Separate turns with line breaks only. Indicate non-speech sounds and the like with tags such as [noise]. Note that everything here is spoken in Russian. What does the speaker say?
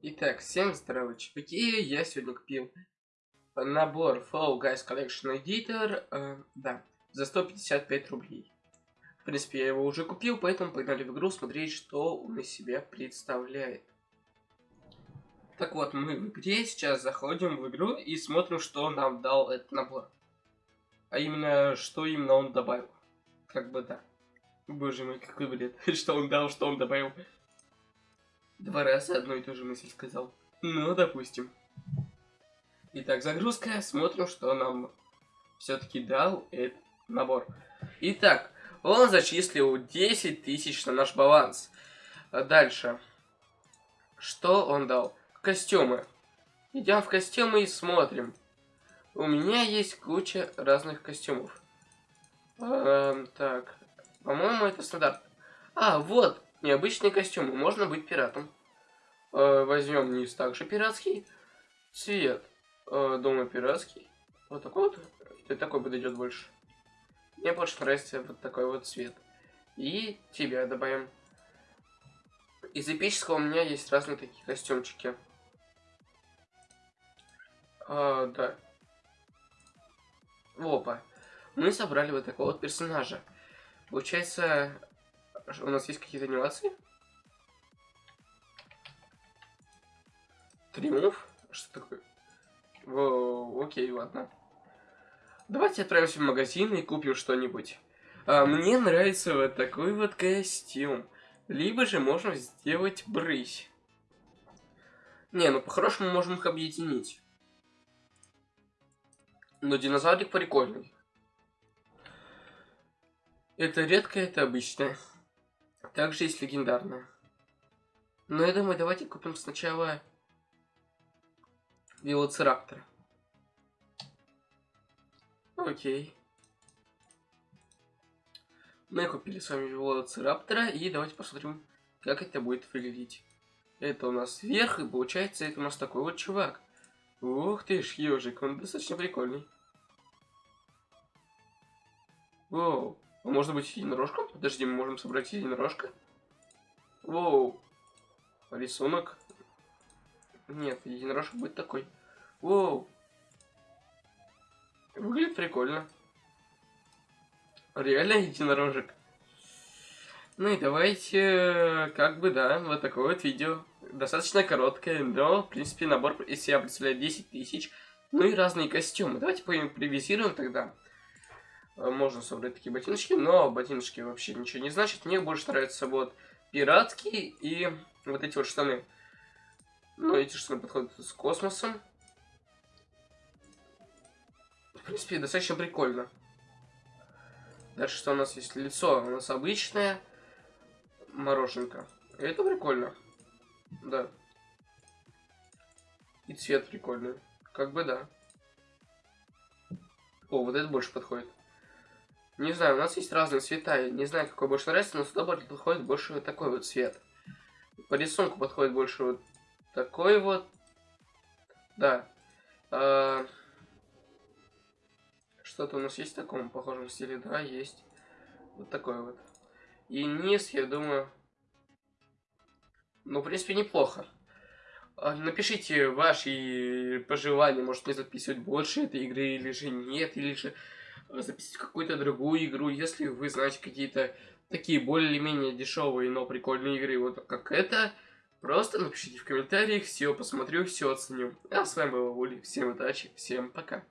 Итак, всем здорово, чуваки, я сегодня купил набор Flow Guys Collection Editor, э, да, за 155 рублей. В принципе, я его уже купил, поэтому погнали в игру смотреть, что он из себя представляет. Так вот, мы в игре сейчас заходим в игру и смотрим, что нам дал этот набор. А именно, что именно он добавил. Как бы да. Боже мой, какой бред. [laughs] Что он дал, что он добавил. Два раза одну и ту же мысль сказал. Ну, допустим. Итак, загрузка. Смотрим, что нам все-таки дал этот набор. Итак, он зачислил 10 тысяч на наш баланс. Дальше. Что он дал? Костюмы. Идем в костюмы и смотрим. У меня есть куча разных костюмов. Эм, так. По-моему, это стандарт. А, вот. Необычные костюмы. Можно быть пиратом. Э, возьмем низ также пиратский. Цвет. Э, дома пиратский. Вот такой вот. Ты такой подойдет больше. Мне больше нравится вот такой вот цвет. И тебя добавим. Из эпического у меня есть разные такие костюмчики. А, да. Опа. Мы собрали вот такого вот персонажа. Получается, у нас есть какие-то анимации? Триумф? Что такое? Во, окей, ладно. Давайте отправимся в магазин и купим что-нибудь. А, мне нравится вот такой вот костюм. Либо же можно сделать брысь. Не, ну по-хорошему можем их объединить. Но динозаврик прикольный. Это редко, это обычное. Также есть легендарное. Но я думаю, давайте купим сначала велоцираптора. Окей. Мы купили с вами велоцираптора, и давайте посмотрим, как это будет выглядеть. Это у нас вверх, и получается, это у нас такой вот чувак. Ух ты ж, ежик, он достаточно прикольный. Воу. А может быть единорожком? Подожди, мы можем собрать единорожка? Воу. Рисунок. Нет, единорожка будет такой. Воу. Выглядит прикольно. Реально единорожек. Ну и давайте, как бы, да, вот такое вот видео. Достаточно короткое, но, в принципе, набор из себя представляет 10 тысяч. Ну и разные костюмы. Давайте поимпровизируем тогда. Э, можно собрать такие ботиночки, но ботиночки вообще ничего не значит. Мне больше нравятся вот пиратские и вот эти вот штаны. Ну, эти штаны подходят с космосом. В принципе, достаточно прикольно. Дальше что у нас есть? Лицо у нас обычное. Мороженка. это прикольно. Да. И цвет прикольный. Как бы да. О, вот это больше подходит. Не знаю, у нас есть разные цвета. Я не знаю, какой больше нравится, но сюда подходит больше вот такой вот цвет. По рисунку подходит больше вот такой вот. Да. А... Что-то у нас есть в таком похожем стиле? Да, есть. Вот такой вот. И низ, я думаю... Ну, в принципе, неплохо. А, напишите ваши пожелания, может мне записывать больше этой игры или же нет, или же записать какую-то другую игру, если вы знаете какие-то такие более-менее дешевые, но прикольные игры, вот как это, просто напишите в комментариях, все посмотрю, все оценю. А с вами был Ули, всем удачи, всем пока.